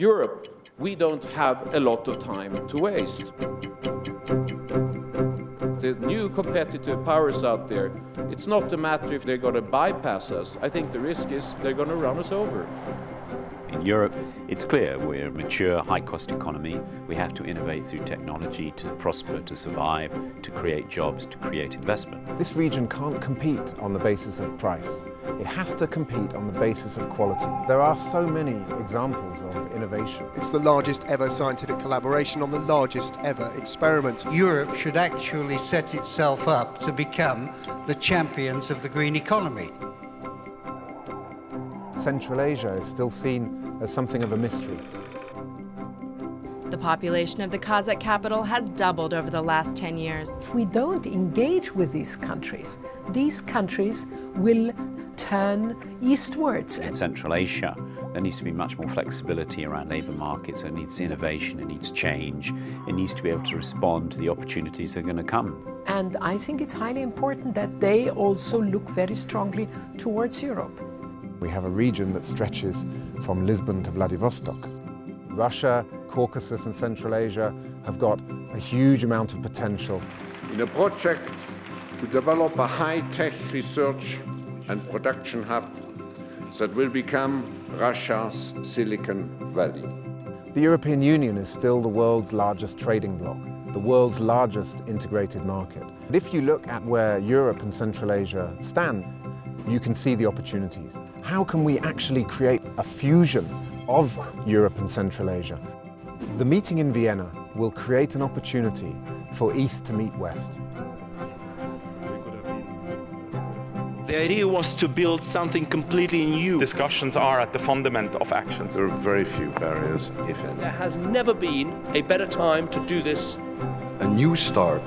Europe, we don't have a lot of time to waste. The new competitive powers out there, it's not a matter if they're going to bypass us. I think the risk is they're going to run us over. In Europe, it's clear we're a mature, high-cost economy. We have to innovate through technology to prosper, to survive, to create jobs, to create investment. This region can't compete on the basis of price. It has to compete on the basis of quality. There are so many examples of innovation. It's the largest ever scientific collaboration on the largest ever experiment. Europe should actually set itself up to become the champions of the green economy. Central Asia is still seen as something of a mystery. The population of the Kazakh capital has doubled over the last 10 years. If we don't engage with these countries, these countries will turn eastwards. In Central Asia, there needs to be much more flexibility around labour markets. It needs innovation, it needs change. It needs to be able to respond to the opportunities that are going to come. And I think it's highly important that they also look very strongly towards Europe. We have a region that stretches from Lisbon to Vladivostok. Russia, Caucasus and Central Asia have got a huge amount of potential. In a project to develop a high-tech research and production hub that will become Russia's Silicon Valley. The European Union is still the world's largest trading bloc, the world's largest integrated market. But if you look at where Europe and Central Asia stand, you can see the opportunities. How can we actually create a fusion of Europe and Central Asia? The meeting in Vienna will create an opportunity for East to meet West. The idea was to build something completely new. Discussions are at the fundament of actions. There are very few barriers, if any. There has never been a better time to do this. A new start